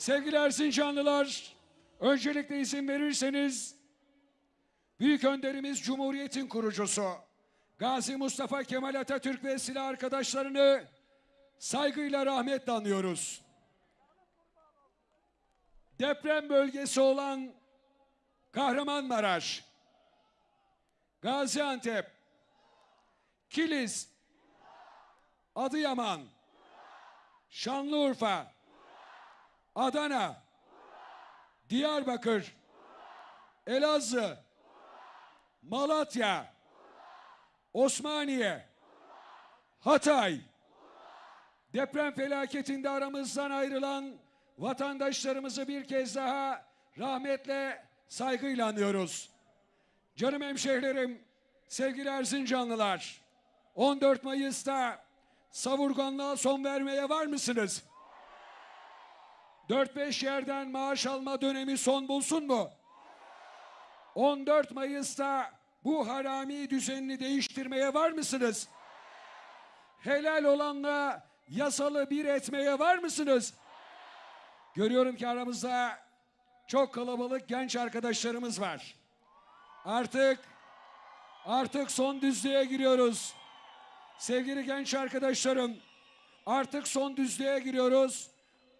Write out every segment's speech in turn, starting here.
Sevgili Erzincanlılar, öncelikle izin verirseniz Büyük önderimiz Cumhuriyet'in kurucusu Gazi Mustafa Kemal Atatürk ve silah arkadaşlarını saygıyla rahmetle anıyoruz. Deprem bölgesi olan Kahramanmaraş, Gaziantep, Kilis, Adıyaman, Şanlıurfa, Adana, Diyarbakır, Elazığ, Malatya, Osmaniye, Hatay, deprem felaketinde aramızdan ayrılan vatandaşlarımızı bir kez daha rahmetle, saygıyla anıyoruz. Canım hemşehrilerim, sevgili Erzincanlılar, 14 Mayıs'ta savurganlığa son vermeye var mısınız? 4-5 yerden maaş alma dönemi son bulsun mu? 14 Mayıs'ta bu harami düzenini değiştirmeye var mısınız? Helal olanla yasalı bir etmeye var mısınız? Görüyorum ki aramızda çok kalabalık genç arkadaşlarımız var. Artık artık son düzlüğe giriyoruz. Sevgili genç arkadaşlarım, artık son düzlüğe giriyoruz.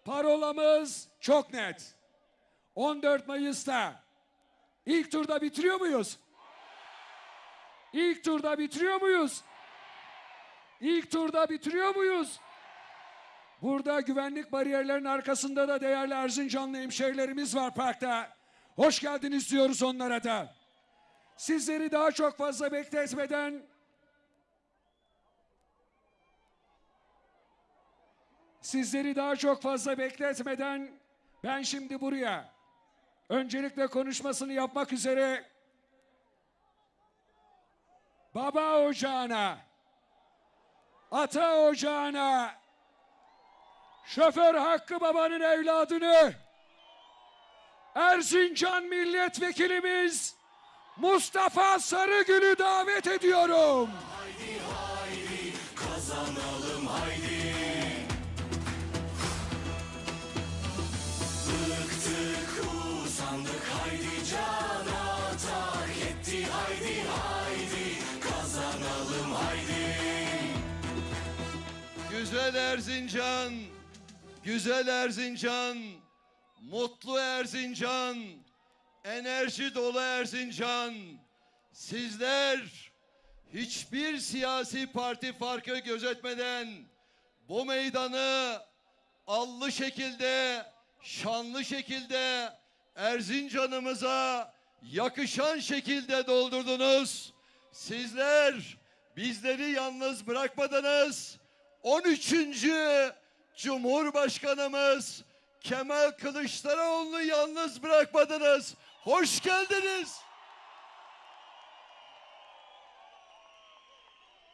Parolamız çok net. 14 Mayıs'ta ilk turda bitiriyor muyuz? İlk turda bitiriyor muyuz? İlk turda bitiriyor muyuz? Burada güvenlik bariyerlerinin arkasında da değerli Erzincanlı hemşehrilerimiz var parkta. Hoş geldiniz diyoruz onlara da. Sizleri daha çok fazla bekletmeden Sizleri daha çok fazla bekletmeden ben şimdi buraya öncelikle konuşmasını yapmak üzere baba ocağına, ata ocağına, şoför Hakkı Baba'nın evladını Erzincan milletvekilimiz Mustafa Sarıgül'ü davet ediyorum. Güzel Erzincan, güzel Erzincan, mutlu Erzincan, enerji dolu Erzincan. Sizler hiçbir siyasi parti farkı gözetmeden bu meydanı allı şekilde, şanlı şekilde Erzincan'ımıza yakışan şekilde doldurdunuz. Sizler bizleri yalnız bırakmadınız. 13. Cumhurbaşkanımız Kemal Kılıçdaroğlu'nu yalnız bırakmadınız. Hoş geldiniz.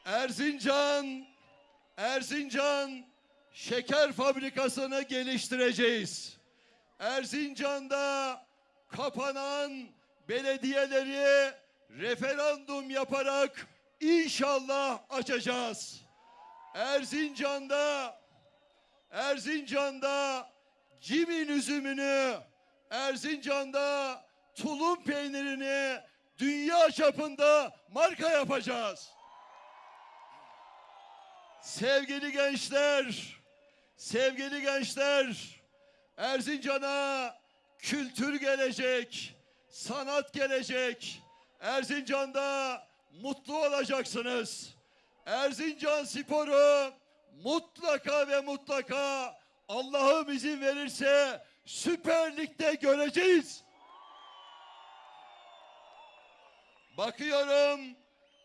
Erzincan, Erzincan şeker fabrikasını geliştireceğiz. Erzincan'da kapanan belediyeleri referandum yaparak inşallah açacağız. Erzincan'da Erzincan'da cimin üzümünü Erzincan'da tulum peynirini dünya çapında marka yapacağız. Sevgili gençler, sevgili gençler, Erzincan'a kültür gelecek, sanat gelecek. Erzincan'da mutlu olacaksınız. Erzincan sporu mutlaka ve mutlaka Allah'ım izin verirse Süper Lig'de göreceğiz. Bakıyorum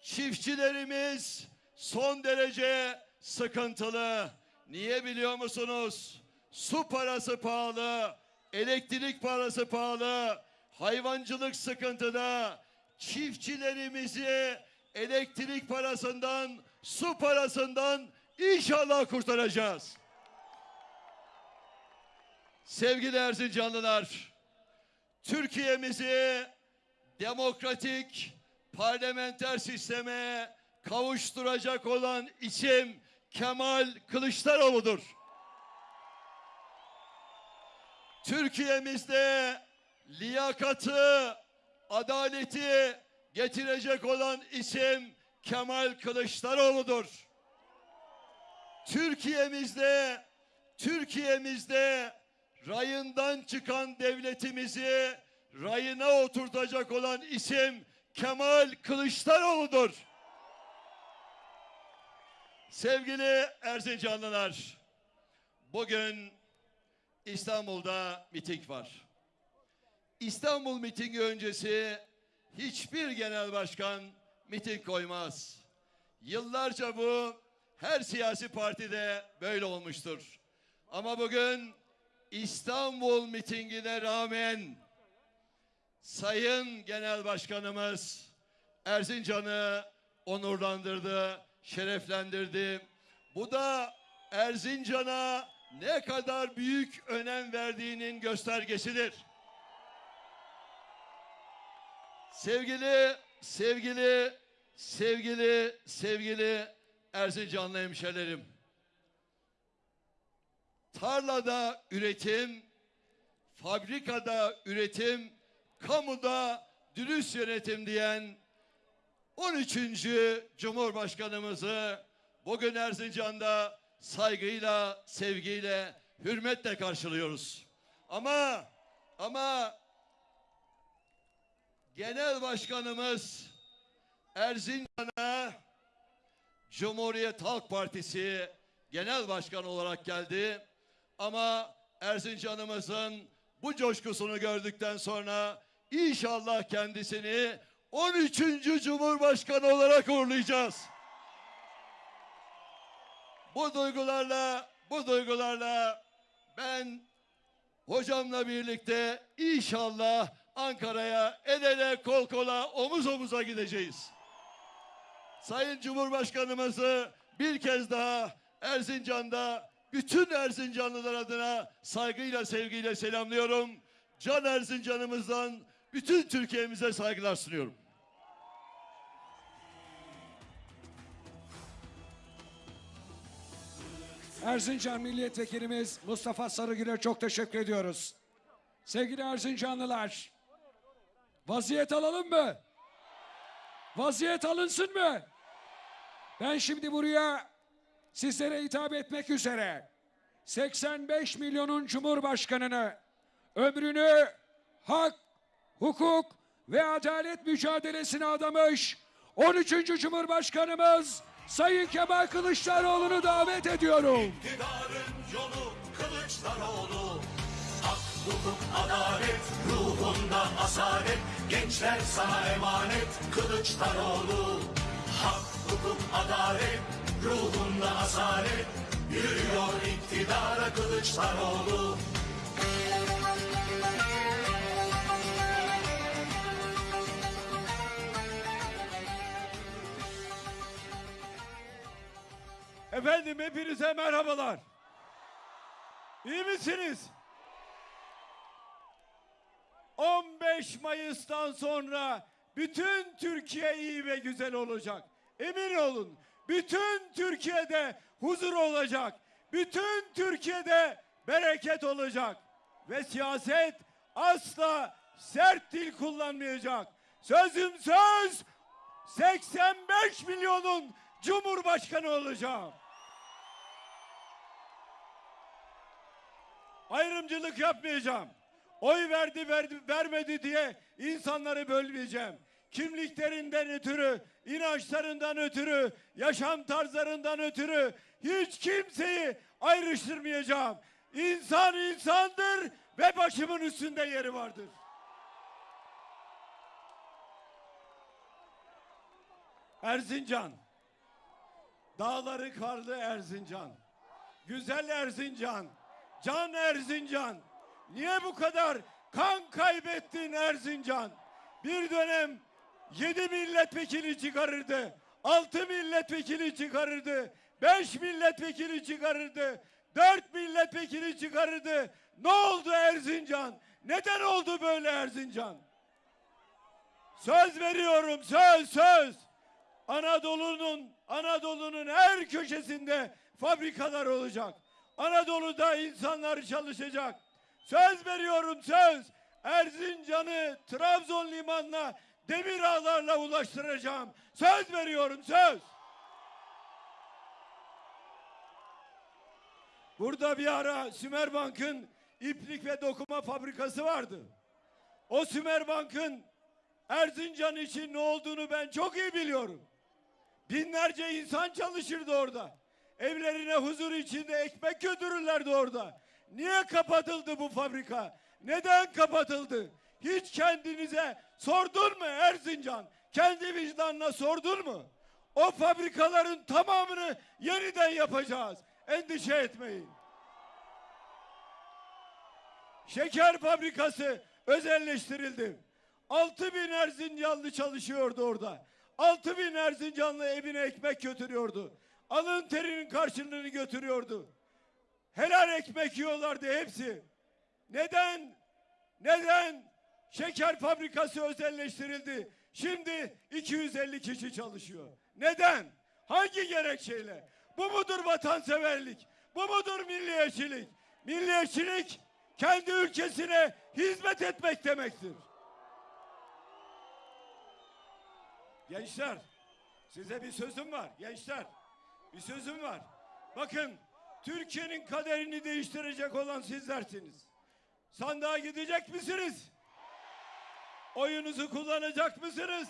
çiftçilerimiz son derece sıkıntılı. Niye biliyor musunuz? Su parası pahalı, elektrik parası pahalı, hayvancılık sıkıntıda. Çiftçilerimizi elektrik parasından, su parasından inşallah kurtaracağız. Sevgili Erzincanlılar, Türkiye'mizi demokratik parlamenter sisteme kavuşturacak olan isim Kemal Kılıçdaroğlu'dur. Türkiye'mizde liyakatı, adaleti getirecek olan isim Kemal Kılıçdaroğlu'dur. Türkiye'mizde Türkiye'mizde rayından çıkan devletimizi rayına oturtacak olan isim Kemal Kılıçdaroğlu'dur. Sevgili Erzincanlılar, bugün İstanbul'da miting var. İstanbul mitingi öncesi hiçbir genel başkan miting koymaz. Yıllarca bu her siyasi partide böyle olmuştur. Ama bugün İstanbul mitingine rağmen Sayın Genel Başkanımız Erzincan'ı onurlandırdı, şereflendirdi. Bu da Erzincan'a ne kadar büyük önem verdiğinin göstergesidir. Sevgili, sevgili, sevgili, sevgili Erzincanlı hemşerilerim. Tarlada üretim, fabrikada üretim, kamuda dürüst yönetim diyen 13. Cumhurbaşkanımızı bugün Erzincan'da saygıyla, sevgiyle, hürmetle karşılıyoruz. Ama ama Genel Başkanımız Erzincan'a Cumhuriyet Halk Partisi Genel Başkanı olarak geldi. Ama Erzincan'ımızın bu coşkusunu gördükten sonra inşallah kendisini 13. Cumhurbaşkanı olarak uğurlayacağız. Bu duygularla, bu duygularla ben hocamla birlikte inşallah Ankara'ya el ele kol kola omuz omuza gideceğiz. Sayın Cumhurbaşkanımızı bir kez daha Erzincan'da bütün Erzincanlılar adına saygıyla sevgiyle selamlıyorum. Can Erzincan'ımızdan bütün Türkiye'mize saygılar sunuyorum. Erzincan Milletvekilimiz Mustafa Sarıgül'e çok teşekkür ediyoruz. Sevgili Erzincanlılar, vaziyet alalım mı? Vaziyet alınsın mı? Ben şimdi buraya sizlere hitap etmek üzere 85 milyonun Cumhurbaşkanını ömrünü hak, hukuk ve adalet mücadelesine adamış 13. Cumhurbaşkanımız Sayın Kemal Kılıçdaroğlu'nu davet ediyorum. İktidarın yolu Kılıçdaroğlu Hak, hukuk, adalet Gençler sana emanet Kılıçdaroğlu Hak, hukuk, adalet ruhunda asalet Yürüyor iktidara Kılıçdaroğlu Efendim hepinize merhabalar. İyi misiniz? 15 Mayıs'tan sonra bütün Türkiye iyi ve güzel olacak. Emin olun. Bütün Türkiye'de huzur olacak. Bütün Türkiye'de bereket olacak. Ve siyaset asla sert dil kullanmayacak. Sözüm söz 85 milyonun Cumhurbaşkanı olacağım. Ayrımcılık yapmayacağım. Oy verdi, verdi vermedi diye insanları bölmeyeceğim. Kimliklerinden ötürü, inançlarından ötürü, yaşam tarzlarından ötürü hiç kimseyi ayrıştırmayacağım. İnsan insandır ve başımın üstünde yeri vardır. Erzincan. Dağları karlı Erzincan. Güzel Erzincan. Can Erzincan. Niye bu kadar kan kaybettin Erzincan? Bir dönem yedi milletvekili çıkarırdı. Altı milletvekili çıkarırdı. Beş milletvekili çıkarırdı. Dört milletvekili çıkarırdı. Ne oldu Erzincan? Neden oldu böyle Erzincan? Söz veriyorum söz söz. Anadolu'nun Anadolu'nun her köşesinde fabrikalar olacak. Anadolu'da insanlar çalışacak. Söz veriyorum söz. Erzincan'ı Trabzon limanına demir ağlarla ulaştıracağım. Söz veriyorum söz. Burada bir ara Sümerbank'ın iplik ve dokuma fabrikası vardı. O Sümerbank'ın Erzincan için ne olduğunu ben çok iyi biliyorum. Binlerce insan çalışırdı orada. Evlerine huzur içinde ekmek götürürlerdi orada. Niye kapatıldı bu fabrika? Neden kapatıldı? Hiç kendinize sordun mu Erzincan? Kendi vicdanına sordun mu? O fabrikaların tamamını yeniden yapacağız. Endişe etmeyin. Şeker fabrikası özelleştirildi. 6 bin Erzincanlı çalışıyordu orada. 6 bin Erzincanlı evine ekmek götürüyordu. Alın terinin karşılığını götürüyordu. Helal ekmek yiyorlardı hepsi. Neden? Neden? Şeker fabrikası özelleştirildi. Şimdi 250 kişi çalışıyor. Neden? Hangi gerekçeyle? Bu mudur vatanseverlik? Bu mudur milliyetçilik? Milliyetçilik kendi ülkesine hizmet etmek demektir. Gençler, size bir sözüm var. Gençler, bir sözüm var. Bakın, Türkiye'nin kaderini değiştirecek olan sizlersiniz. Sandığa gidecek misiniz? Oyunuzu kullanacak mısınız?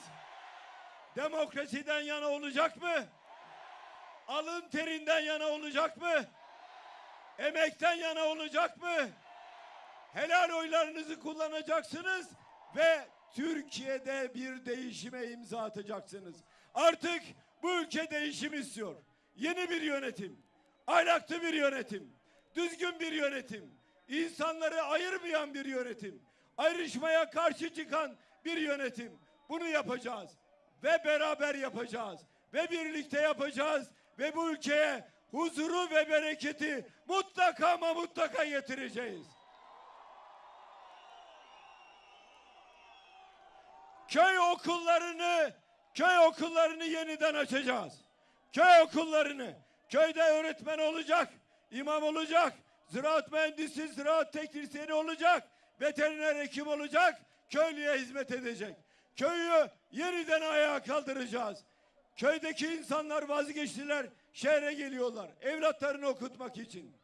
Demokrasiden yana olacak mı? Alın terinden yana olacak mı? Emekten yana olacak mı? Helal oylarınızı kullanacaksınız ve Türkiye'de bir değişime imza atacaksınız. Artık bu ülke değişim istiyor. Yeni bir yönetim, ahlaklı bir yönetim, düzgün bir yönetim, insanları ayırmayan bir yönetim, ayrışmaya karşı çıkan bir yönetim. Bunu yapacağız ve beraber yapacağız ve birlikte yapacağız ve bu ülkeye huzuru ve bereketi mutlaka ama mutlaka getireceğiz. köy okullarını köy okullarını yeniden açacağız. Köy okullarını köyde öğretmen olacak, imam olacak, ziraat mühendisi, ziraat teknisyeni olacak, veteriner hekim olacak, köylüye hizmet edecek. Köyü yeniden ayağa kaldıracağız. Köydeki insanlar vazgeçtiler, şehre geliyorlar evlatlarını okutmak için.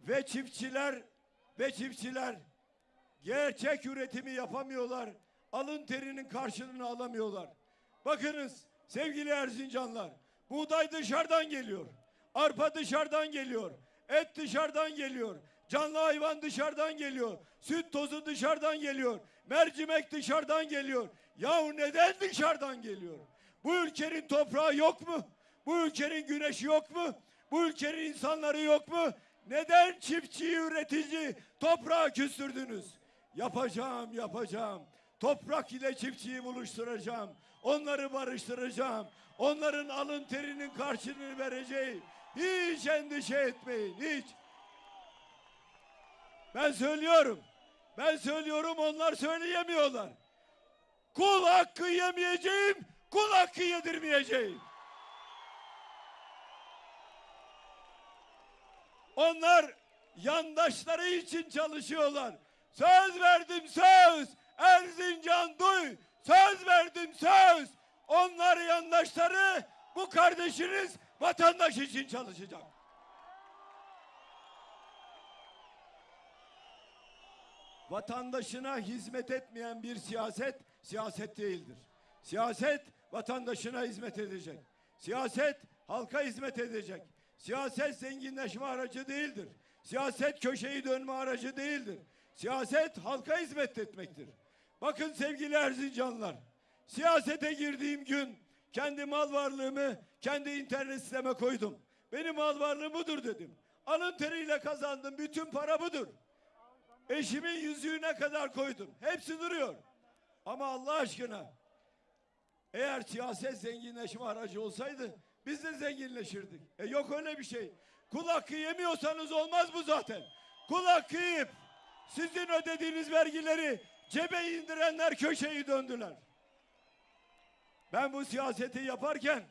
Ve çiftçiler ve çiftçiler gerçek üretimi yapamıyorlar. Alın terinin karşılığını alamıyorlar. Bakınız sevgili Erzincanlar. Buğday dışarıdan geliyor. Arpa dışarıdan geliyor. Et dışarıdan geliyor. Canlı hayvan dışarıdan geliyor. Süt tozu dışarıdan geliyor. Mercimek dışarıdan geliyor. Yahu neden dışarıdan geliyor? Bu ülkenin toprağı yok mu? Bu ülkenin güneşi yok mu? Bu ülkenin insanları yok mu? Neden çiftçiyi üretici toprağa küstürdünüz? Yapacağım, yapacağım. Toprak ile çiftçiyi buluşturacağım. Onları barıştıracağım. Onların alın terinin karşılığını vereceğim. Hiç endişe etmeyin, hiç. Ben söylüyorum. Ben söylüyorum, onlar söyleyemiyorlar. Kul hakkı yemeyeceğim, kul hakkı yedirmeyeceğim. Onlar yandaşları için çalışıyorlar. Söz verdim söz. Erzincan duy. Söz verdim söz. Onlar yandaşları bu kardeşiniz vatandaş için çalışacak. Vatandaşına hizmet etmeyen bir siyaset siyaset değildir. Siyaset vatandaşına hizmet edecek. Siyaset halka hizmet edecek. Siyaset zenginleşme aracı değildir. Siyaset köşeyi dönme aracı değildir. Siyaset halka hizmet etmektir. Bakın sevgili Erzincanlar, siyasete girdiğim gün kendi mal varlığımı kendi internet siteme koydum. Benim mal varlığım budur dedim. Alın teriyle kazandım, bütün para budur. Eşimin yüzüğüne kadar koydum. Hepsi duruyor. Ama Allah aşkına eğer siyaset zenginleşme aracı olsaydı biz de zenginleşirdik. E yok öyle bir şey. Kul hakkı yemiyorsanız olmaz bu zaten. Kul hakkı yiyip sizin ödediğiniz vergileri cebe indirenler köşeyi döndüler. Ben bu siyaseti yaparken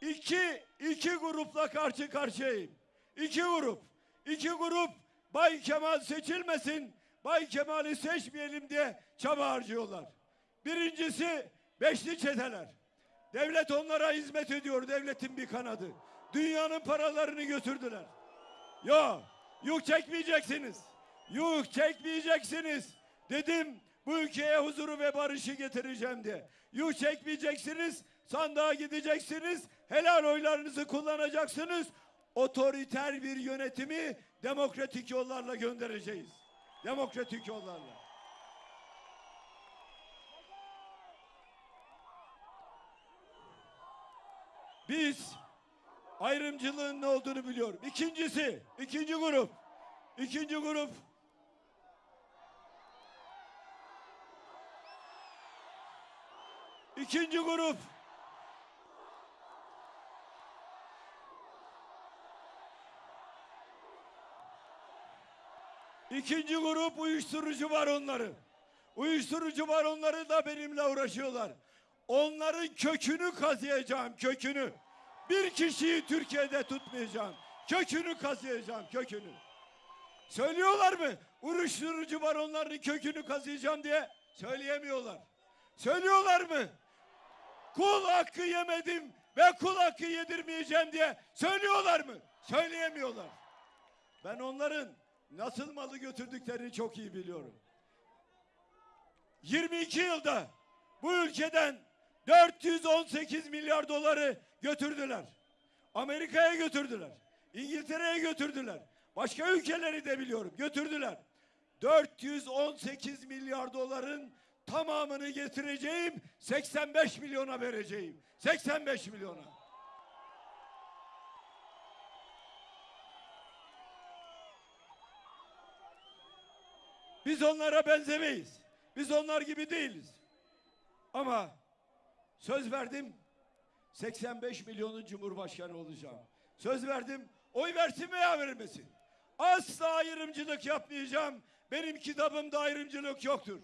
iki, iki grupla karşı karşıyayım. İki grup. İki grup Bay Kemal seçilmesin, Bay Kemal'i seçmeyelim diye çaba harcıyorlar. Birincisi beşli çeteler. Devlet onlara hizmet ediyor, devletin bir kanadı. Dünyanın paralarını götürdüler. Yok, yük çekmeyeceksiniz. Yük çekmeyeceksiniz. Dedim bu ülkeye huzuru ve barışı getireceğim diye. Yük çekmeyeceksiniz, sandığa gideceksiniz, helal oylarınızı kullanacaksınız. Otoriter bir yönetimi demokratik yollarla göndereceğiz. Demokratik yollarla. Biz ayrımcılığın ne olduğunu biliyorum. İkincisi, ikinci grup. İkinci grup. İkinci grup. İkinci grup uyuşturucu var onları. Uyuşturucu var onları da benimle uğraşıyorlar. Onların kökünü kazıyacağım, kökünü. Bir kişiyi Türkiye'de tutmayacağım. Kökünü kazıyacağım, kökünü. Söylüyorlar mı? Uyuşturucu var onların kökünü kazıyacağım diye. Söyleyemiyorlar. Söylüyorlar mı? Kul hakkı yemedim ve kul hakkı yedirmeyeceğim diye. Söylüyorlar mı? Söyleyemiyorlar. Ben onların nasıl malı götürdüklerini çok iyi biliyorum. 22 yılda bu ülkeden 418 milyar doları götürdüler. Amerika'ya götürdüler. İngiltere'ye götürdüler. Başka ülkeleri de biliyorum götürdüler. 418 milyar doların tamamını getireceğim 85 milyona vereceğim. 85 milyona. Biz onlara benzemeyiz. Biz onlar gibi değiliz. Ama söz verdim 85 milyonun cumhurbaşkanı olacağım. Söz verdim oy versin veya vermesin. Asla ayrımcılık yapmayacağım. Benim kitabımda ayrımcılık yoktur.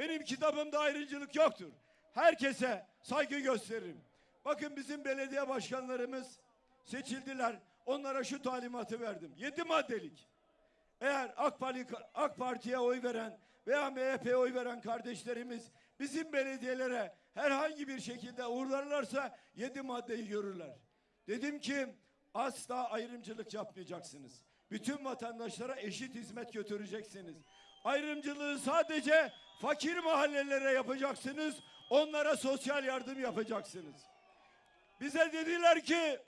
Benim kitabımda ayrımcılık yoktur. Herkese saygı gösteririm. Bakın bizim belediye başkanlarımız seçildiler. Onlara şu talimatı verdim. Yedi maddelik. Eğer AK, Parti, AK Parti'ye oy veren veya MHP'ye oy veren kardeşlerimiz bizim belediyelere herhangi bir şekilde uğurlarlarsa yedi maddeyi görürler. Dedim ki asla ayrımcılık yapmayacaksınız. Bütün vatandaşlara eşit hizmet götüreceksiniz. Ayrımcılığı sadece fakir mahallelere yapacaksınız. Onlara sosyal yardım yapacaksınız. Bize dediler ki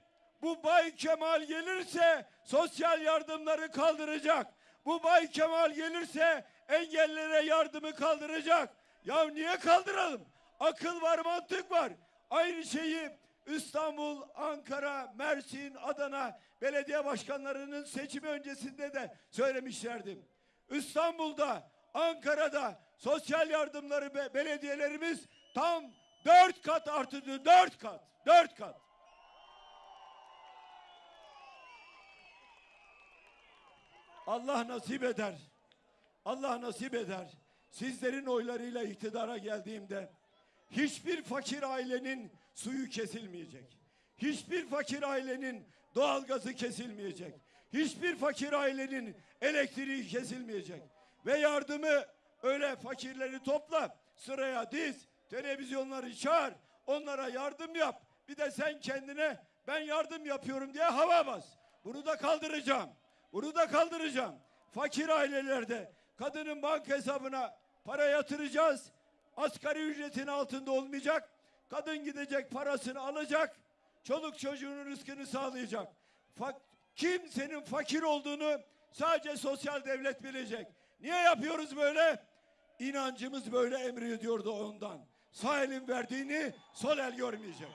bu Bay Kemal gelirse sosyal yardımları kaldıracak. Bu Bay Kemal gelirse engellere yardımı kaldıracak. Ya niye kaldıralım? Akıl var, mantık var. Aynı şeyi İstanbul, Ankara, Mersin, Adana belediye başkanlarının seçimi öncesinde de söylemişlerdim. İstanbul'da, Ankara'da sosyal yardımları be- belediyelerimiz tam dört kat artırdı. Dört kat. Dört kat. Allah nasip eder. Allah nasip eder. Sizlerin oylarıyla iktidara geldiğimde hiçbir fakir ailenin suyu kesilmeyecek. Hiçbir fakir ailenin doğalgazı kesilmeyecek. Hiçbir fakir ailenin elektriği kesilmeyecek. Ve yardımı öyle fakirleri topla, sıraya diz, televizyonları çağır, onlara yardım yap. Bir de sen kendine ben yardım yapıyorum diye hava bas. Bunu da kaldıracağım. Bunu da kaldıracağım. Fakir ailelerde kadının banka hesabına para yatıracağız. Asgari ücretin altında olmayacak. Kadın gidecek parasını alacak. Çoluk çocuğunun rızkını sağlayacak. Fa- kimsenin fakir olduğunu sadece sosyal devlet bilecek. Niye yapıyoruz böyle? İnancımız böyle emrediyordu ondan. Sağ elin verdiğini sol el görmeyecek.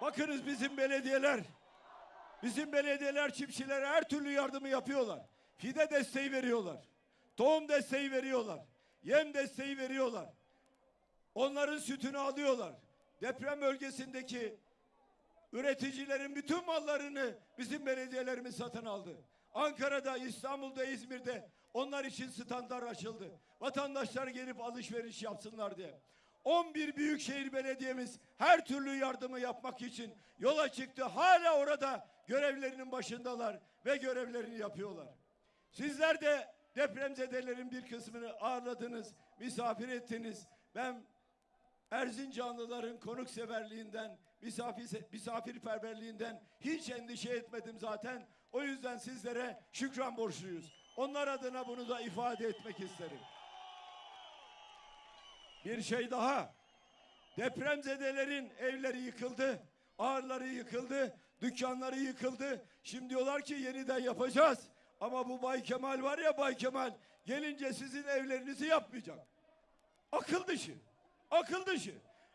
Bakınız bizim belediyeler, bizim belediyeler çiftçilere her türlü yardımı yapıyorlar. Fide desteği veriyorlar. Tohum desteği veriyorlar. Yem desteği veriyorlar. Onların sütünü alıyorlar. Deprem bölgesindeki üreticilerin bütün mallarını bizim belediyelerimiz satın aldı. Ankara'da, İstanbul'da, İzmir'de Onlar için standlar açıldı. Vatandaşlar gelip alışveriş yapsınlar diye. 11 büyükşehir belediyemiz her türlü yardımı yapmak için yola çıktı. Hala orada görevlerinin başındalar ve görevlerini yapıyorlar. Sizler de depremzedelerin bir kısmını ağırladınız, misafir ettiniz. Ben Erzincanlıların konukseverliğinden, misafir, misafirperverliğinden hiç endişe etmedim zaten. O yüzden sizlere şükran borçluyuz. Onlar adına bunu da ifade etmek isterim. Bir şey daha. Depremzedelerin evleri yıkıldı, ağırları yıkıldı, dükkanları yıkıldı. Şimdi diyorlar ki yeniden yapacağız. Ama bu Bay Kemal var ya Bay Kemal gelince sizin evlerinizi yapmayacak. Akıl dışı. Akıl dışı.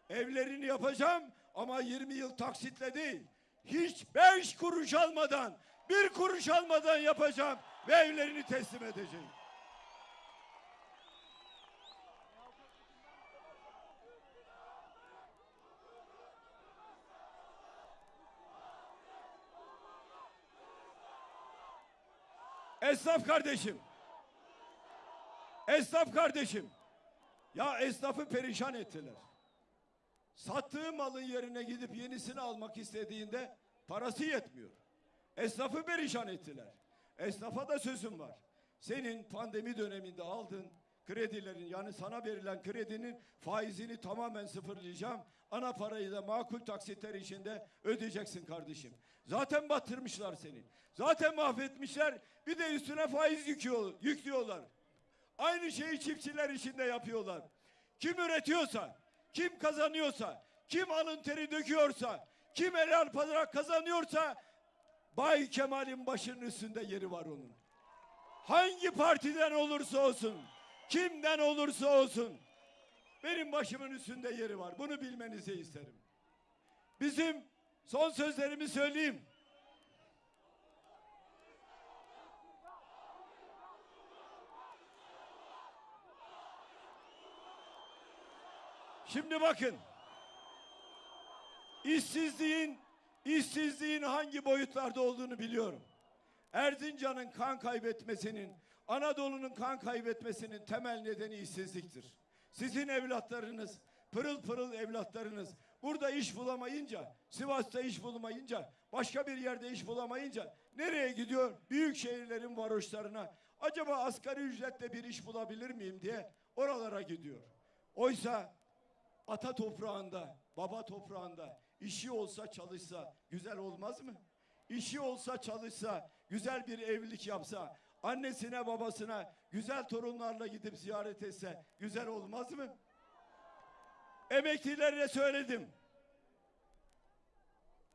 Evlerini yapacağım ama 20 yıl taksitle değil. Hiç beş kuruş almadan, bir kuruş almadan yapacağım ve evlerini teslim edeceğim. Esnaf kardeşim. Esnaf kardeşim. Ya esnafı perişan ettiler. Sattığı malın yerine gidip yenisini almak istediğinde parası yetmiyor. Esnafı perişan ettiler. Esnafa da sözüm var. Senin pandemi döneminde aldığın kredilerin yani sana verilen kredinin faizini tamamen sıfırlayacağım. Ana parayı da makul taksitler içinde ödeyeceksin kardeşim. Zaten batırmışlar seni. Zaten mahvetmişler. Bir de üstüne faiz yüküyor, yüklüyorlar. Aynı şeyi çiftçiler için de yapıyorlar. Kim üretiyorsa, kim kazanıyorsa, kim alın teri döküyorsa, kim helal pazara kazanıyorsa Bay Kemal'in başının üstünde yeri var onun. Hangi partiden olursa olsun, kimden olursa olsun benim başımın üstünde yeri var. Bunu bilmenizi isterim. Bizim son sözlerimi söyleyeyim. Şimdi bakın. İşsizliğin işsizliğin hangi boyutlarda olduğunu biliyorum. Erzincan'ın kan kaybetmesinin, Anadolu'nun kan kaybetmesinin temel nedeni işsizliktir. Sizin evlatlarınız, pırıl pırıl evlatlarınız burada iş bulamayınca, Sivas'ta iş bulamayınca, başka bir yerde iş bulamayınca nereye gidiyor? Büyük şehirlerin varoşlarına. Acaba asgari ücretle bir iş bulabilir miyim diye oralara gidiyor. Oysa ata toprağında, baba toprağında işi olsa çalışsa güzel olmaz mı? İşi olsa çalışsa, güzel bir evlilik yapsa, annesine babasına güzel torunlarla gidip ziyaret etse güzel olmaz mı? Emeklilere söyledim.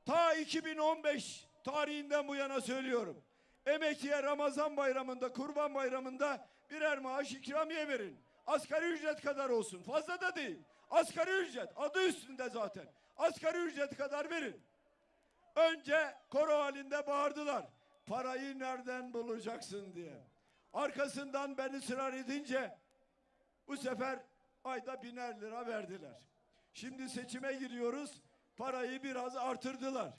Ta 2015 tarihinden bu yana söylüyorum. Emekliye Ramazan bayramında, kurban bayramında birer maaş ikramiye verin. Asgari ücret kadar olsun. Fazla da değil. Asgari ücret adı üstünde zaten. Asgari ücret kadar verin. Önce koro halinde bağırdılar. Parayı nereden bulacaksın diye. Arkasından ben ısrar edince bu sefer ayda biner lira verdiler. Şimdi seçime giriyoruz. Parayı biraz artırdılar.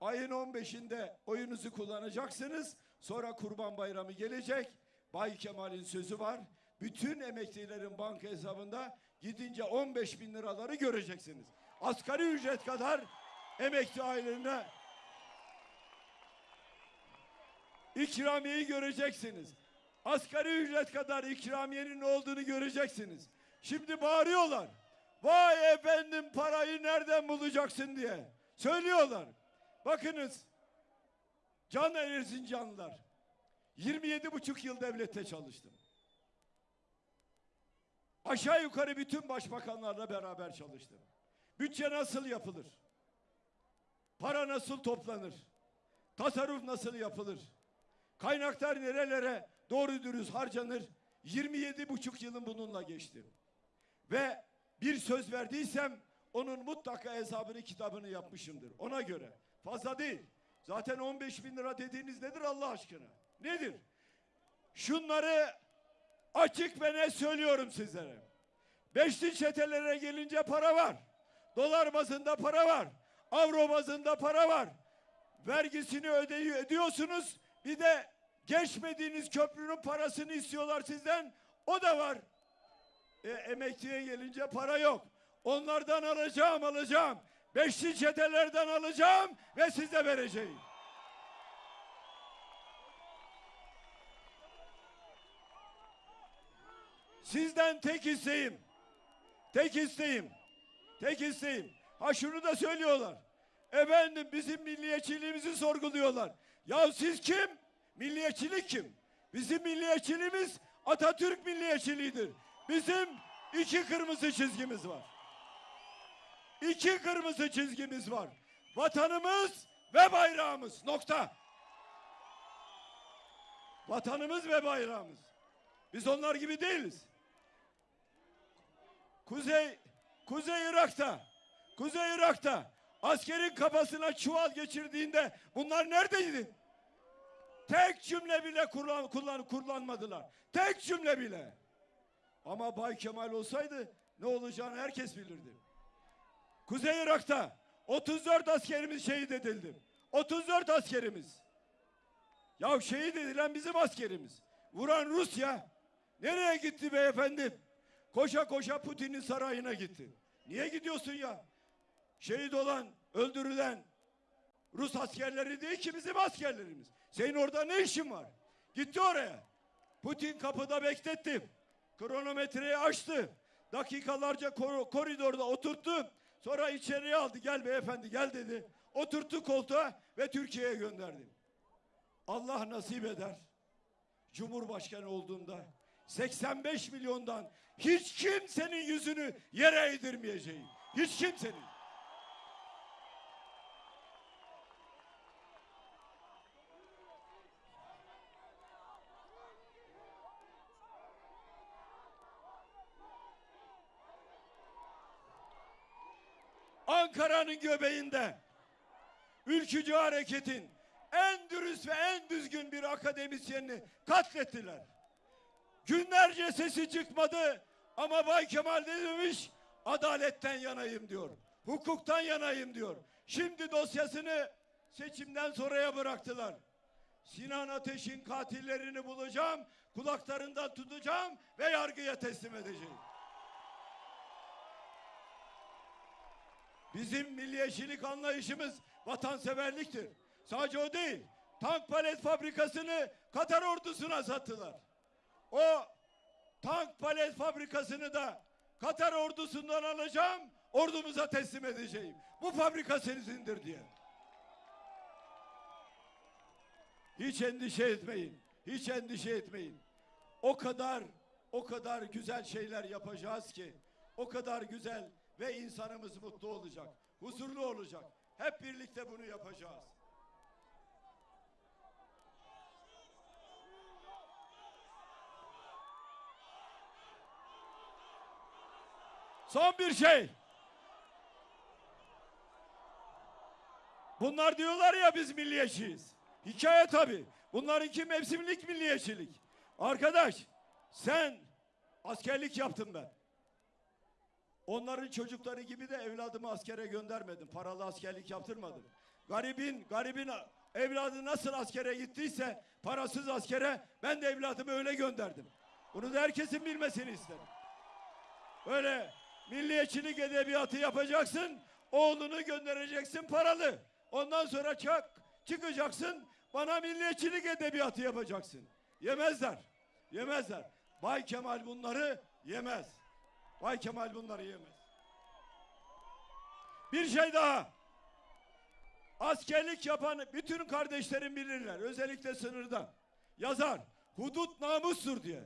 Ayın 15'inde oyunuzu kullanacaksınız. Sonra Kurban Bayramı gelecek. Bay Kemal'in sözü var. Bütün emeklilerin banka hesabında gidince 15 bin liraları göreceksiniz. Asgari ücret kadar emekli ailelerine ikramiyeyi göreceksiniz. Asgari ücret kadar ikramiyenin olduğunu göreceksiniz. Şimdi bağırıyorlar. Vay efendim parayı nereden bulacaksın diye. Söylüyorlar. Bakınız. Can Erzincanlılar. 27 buçuk yıl devlette çalıştım. Aşağı yukarı bütün başbakanlarla beraber çalıştım. Bütçe nasıl yapılır? Para nasıl toplanır? Tasarruf nasıl yapılır? Kaynaklar nerelere doğru dürüst harcanır? 27 buçuk yılım bununla geçti. Ve bir söz verdiysem onun mutlaka hesabını kitabını yapmışımdır. Ona göre. Fazla değil. Zaten 15 bin lira dediğiniz nedir Allah aşkına? Nedir? Şunları açık ve net söylüyorum sizlere. Beşli çetelere gelince para var. Dolar bazında para var. Avro bazında para var. Vergisini ödeyi ödüyorsunuz. Bir de Geçmediğiniz köprünün parasını istiyorlar sizden. O da var. E, emekliye gelince para yok. Onlardan alacağım alacağım. Beşli çetelerden alacağım ve size vereceğim. Sizden tek isteğim. Tek isteğim. Tek isteğim. Ha şunu da söylüyorlar. Efendim bizim milliyetçiliğimizi sorguluyorlar. Ya siz kim? Milliyetçilik kim? Bizim milliyetçiliğimiz Atatürk milliyetçiliğidir. Bizim iki kırmızı çizgimiz var. İki kırmızı çizgimiz var. Vatanımız ve bayrağımız. Nokta. Vatanımız ve bayrağımız. Biz onlar gibi değiliz. Kuzey Kuzey Irak'ta Kuzey Irak'ta askerin kafasına çuval geçirdiğinde bunlar neredeydi? Tek cümle bile kullan, kullan, kullanmadılar. Tek cümle bile. Ama Bay Kemal olsaydı ne olacağını herkes bilirdi. Kuzey Irak'ta 34 askerimiz şehit edildi. 34 askerimiz. Ya şehit edilen bizim askerimiz. Vuran Rusya nereye gitti beyefendi? Koşa koşa Putin'in sarayına gitti. Niye gidiyorsun ya? Şehit olan, öldürülen Rus askerleri değil ki bizim askerlerimiz. Senin orada ne işin var? Gitti oraya. Putin kapıda bekletti. Kronometreyi açtı. Dakikalarca kor- koridorda oturttu. Sonra içeriye aldı. Gel beyefendi gel dedi. Oturttu koltuğa ve Türkiye'ye gönderdi. Allah nasip eder. Cumhurbaşkanı olduğunda 85 milyondan hiç kimsenin yüzünü yere eğdirmeyeceğim. Hiç kimsenin. Ankara'nın göbeğinde ülkücü hareketin en dürüst ve en düzgün bir akademisyenini katlettiler. Günlerce sesi çıkmadı ama Bay Kemal ne demiş? Adaletten yanayım diyor. Hukuktan yanayım diyor. Şimdi dosyasını seçimden sonraya bıraktılar. Sinan Ateş'in katillerini bulacağım, kulaklarından tutacağım ve yargıya teslim edeceğim. Bizim milliyetçilik anlayışımız vatanseverliktir. Sadece o değil. Tank palet fabrikasını Katar ordusuna sattılar. O tank palet fabrikasını da Katar ordusundan alacağım, ordumuza teslim edeceğim. Bu fabrika sizindir diye. Hiç endişe etmeyin. Hiç endişe etmeyin. O kadar o kadar güzel şeyler yapacağız ki o kadar güzel ve insanımız mutlu olacak. Huzurlu olacak. Hep birlikte bunu yapacağız. Son bir şey. Bunlar diyorlar ya biz milliyetçiyiz. Hikaye tabii. Bunlarınki mevsimlik milliyetçilik. Arkadaş sen askerlik yaptın ben. Onların çocukları gibi de evladımı askere göndermedim. Paralı askerlik yaptırmadım. Garibin, garibin evladı nasıl askere gittiyse parasız askere ben de evladımı öyle gönderdim. Bunu da herkesin bilmesini isterim. Böyle milliyetçilik edebiyatı yapacaksın, oğlunu göndereceksin paralı. Ondan sonra çak, çıkacaksın, bana milliyetçilik edebiyatı yapacaksın. Yemezler, yemezler. Bay Kemal bunları yemez. Bay Kemal bunları yemez. Bir şey daha. Askerlik yapan bütün kardeşlerim bilirler. Özellikle sınırda. Yazar. Hudut namustur diye.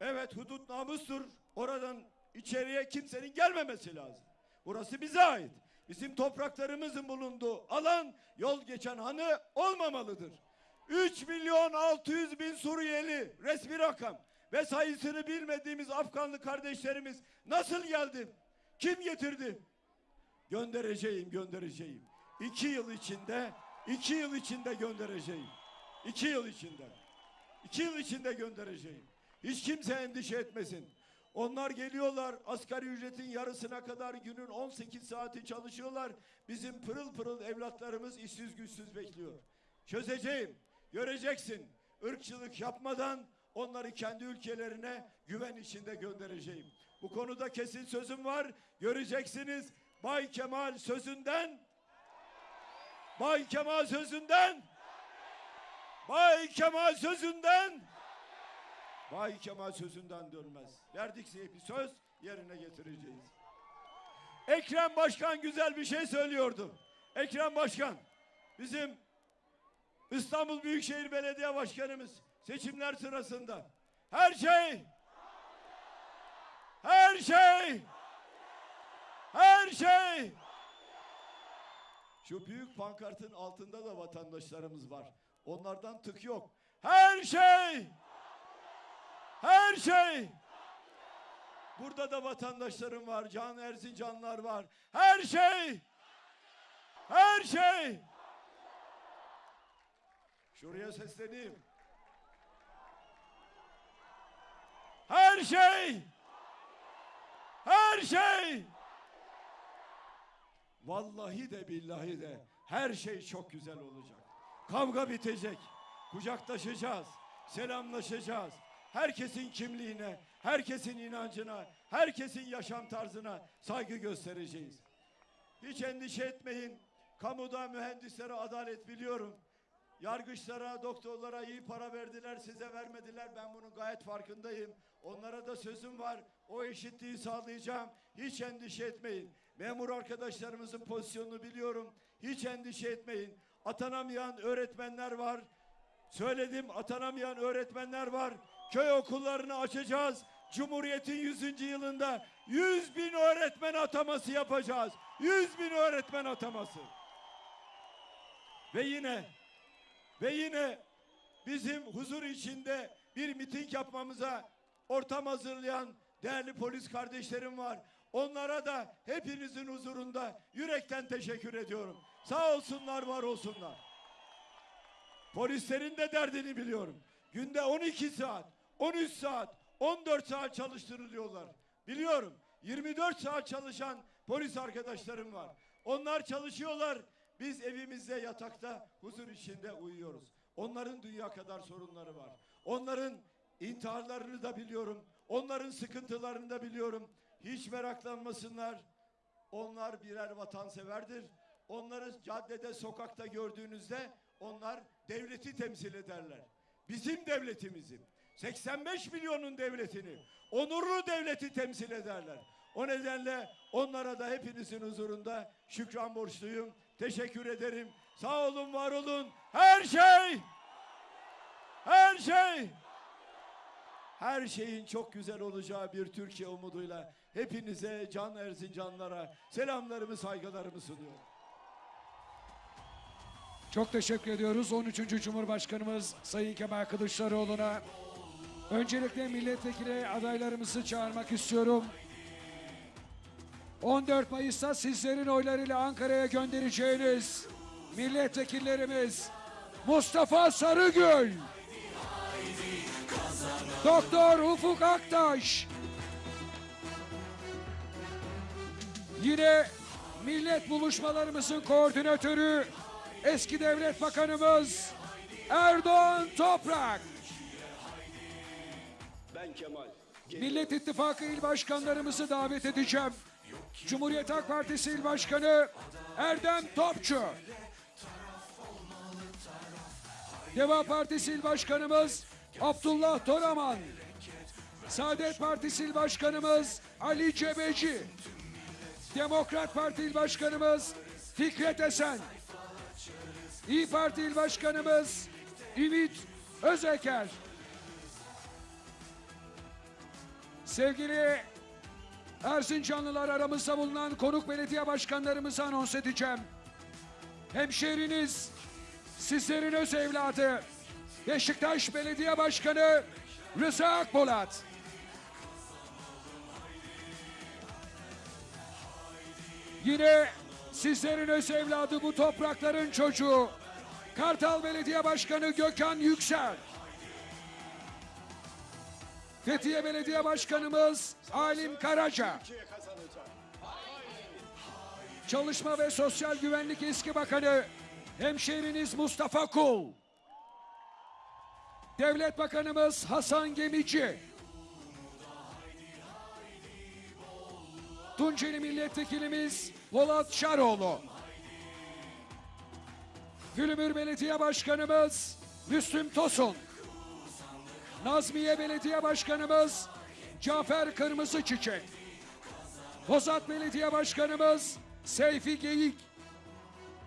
Evet hudut namustur. Oradan içeriye kimsenin gelmemesi lazım. Burası bize ait. Bizim topraklarımızın bulunduğu alan yol geçen hanı olmamalıdır. 3 milyon 600 bin Suriyeli resmi rakam ve sayısını bilmediğimiz Afganlı kardeşlerimiz nasıl geldi? Kim getirdi? Göndereceğim, göndereceğim. İki yıl içinde, iki yıl içinde göndereceğim. İki yıl içinde. İki yıl içinde göndereceğim. Hiç kimse endişe etmesin. Onlar geliyorlar asgari ücretin yarısına kadar günün 18 saati çalışıyorlar. Bizim pırıl pırıl evlatlarımız işsiz güçsüz bekliyor. Çözeceğim. Göreceksin. ırkçılık yapmadan onları kendi ülkelerine güven içinde göndereceğim. Bu konuda kesin sözüm var. Göreceksiniz Bay Kemal sözünden Bay Kemal sözünden Bay Kemal sözünden Bay Kemal sözünden dönmez. Verdik bir söz yerine getireceğiz. Ekrem Başkan güzel bir şey söylüyordu. Ekrem Başkan bizim İstanbul Büyükşehir Belediye Başkanımız seçimler sırasında her şey her şey her şey şu büyük pankartın altında da vatandaşlarımız var. Onlardan tık yok. Her şey her şey Burada da vatandaşlarım var. Can Erzincanlar var. Her şey her şey Şuraya sesleneyim. Her şey her şey Vallahi de billahi de her şey çok güzel olacak. Kavga bitecek. Kucaklaşacağız. Selamlaşacağız. Herkesin kimliğine, herkesin inancına, herkesin yaşam tarzına saygı göstereceğiz. Hiç endişe etmeyin. Kamuda mühendislere adalet biliyorum. Yargıçlara, doktorlara iyi para verdiler, size vermediler. Ben bunun gayet farkındayım. Onlara da sözüm var. O eşitliği sağlayacağım. Hiç endişe etmeyin. Memur arkadaşlarımızın pozisyonunu biliyorum. Hiç endişe etmeyin. Atanamayan öğretmenler var. Söyledim atanamayan öğretmenler var. Köy okullarını açacağız. Cumhuriyet'in 100. yılında 100 bin öğretmen ataması yapacağız. 100 bin öğretmen ataması. Ve yine ve yine bizim huzur içinde bir miting yapmamıza ortam hazırlayan değerli polis kardeşlerim var. Onlara da hepinizin huzurunda yürekten teşekkür ediyorum. Sağ olsunlar, var olsunlar. Polislerin de derdini biliyorum. Günde 12 saat, 13 saat, 14 saat çalıştırılıyorlar. Biliyorum. 24 saat çalışan polis arkadaşlarım var. Onlar çalışıyorlar. Biz evimizde yatakta huzur içinde uyuyoruz. Onların dünya kadar sorunları var. Onların intiharlarını da biliyorum. Onların sıkıntılarını da biliyorum. Hiç meraklanmasınlar. Onlar birer vatanseverdir. Onları caddede, sokakta gördüğünüzde onlar devleti temsil ederler. Bizim devletimizin, 85 milyonun devletini, onurlu devleti temsil ederler. O nedenle onlara da hepinizin huzurunda şükran borçluyum. Teşekkür ederim. Sağ olun, var olun. Her şey, her şey, her şeyin çok güzel olacağı bir Türkiye umuduyla hepinize, can Erzincanlara selamlarımı, saygılarımı sunuyorum. Çok teşekkür ediyoruz 13. Cumhurbaşkanımız Sayın Kemal Kılıçdaroğlu'na. Öncelikle milletvekili adaylarımızı çağırmak istiyorum. 14 Mayıs'ta sizlerin oylarıyla Ankara'ya göndereceğiniz milletvekillerimiz Mustafa Sarıgül, Doktor Ufuk Aktaş, Yine millet buluşmalarımızın koordinatörü eski devlet bakanımız Erdoğan Toprak. Ben Kemal. Millet İttifakı il başkanlarımızı davet edeceğim. Cumhuriyet Halk Partisi il başkanı Erdem Topçu. Deva Partisi il başkanımız Abdullah Toraman. Saadet Partisi il başkanımız Ali Cebeci. Demokrat Parti il başkanımız Fikret Esen. İyi Parti il başkanımız Ümit Özeker. Sevgili Erzincanlılar aramızda bulunan konuk belediye başkanlarımızı anons edeceğim. Hemşehriniz, sizlerin öz evladı, Beşiktaş Belediye Başkanı Rıza Akpolat. Yine sizlerin öz evladı bu toprakların çocuğu, Kartal Belediye Başkanı Gökhan Yüksel. Fethiye Belediye Başkanımız Alim Karaca. Çalışma ve Sosyal Güvenlik Eski Bakanı hemşehriniz Mustafa Kul. Devlet Bakanımız Hasan Gemici. Tunceli Milletvekilimiz Polat Şaroğlu. Gülümür Belediye Başkanımız Müslüm Tosun. Nazmiye Belediye Başkanımız Cafer Kırmızı Çiçek. Bozat Belediye Başkanımız Seyfi Geyik.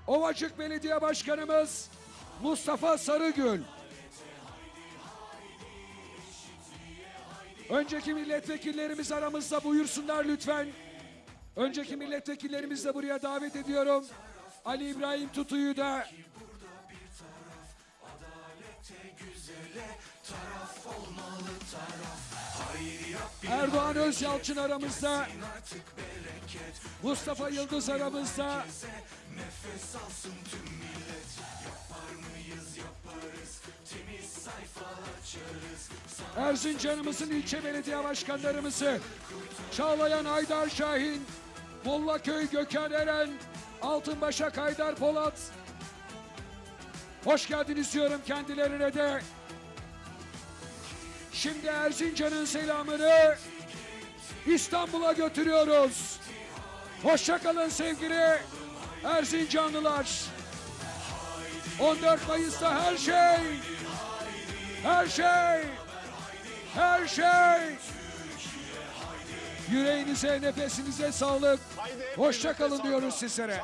Ovacık Belediye Başkanımız Mustafa Sarıgül. Önceki milletvekillerimiz aramızda buyursunlar lütfen. Önceki milletvekillerimizi de buraya davet ediyorum. Ali İbrahim Tutu'yu da Erdoğan Özyalçın aramızda. Mustafa Yıldız aramızda. Erzincan'ımızın ilçe belediye başkanlarımızı Çağlayan Haydar Şahin, Mollaköy Gökhan Eren, Altınbaşak Haydar Polat. Hoş geldiniz diyorum kendilerine de. Şimdi Erzincan'ın selamını İstanbul'a götürüyoruz. Hoşça kalın sevgili Erzincanlılar. 14 Mayıs'ta her şey, her şey, her şey. Yüreğinize, nefesinize sağlık. Hoşça kalın diyoruz sizlere.